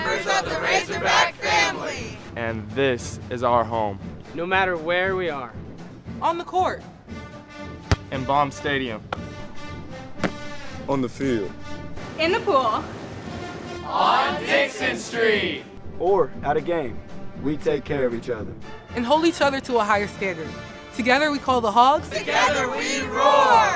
members of the Razorback family. And this is our home. No matter where we are. On the court. In Baum Stadium. On the field. In the pool. On Dixon Street. Or at a game. We take care of each other. And hold each other to a higher standard. Together we call the Hogs. Together we roar!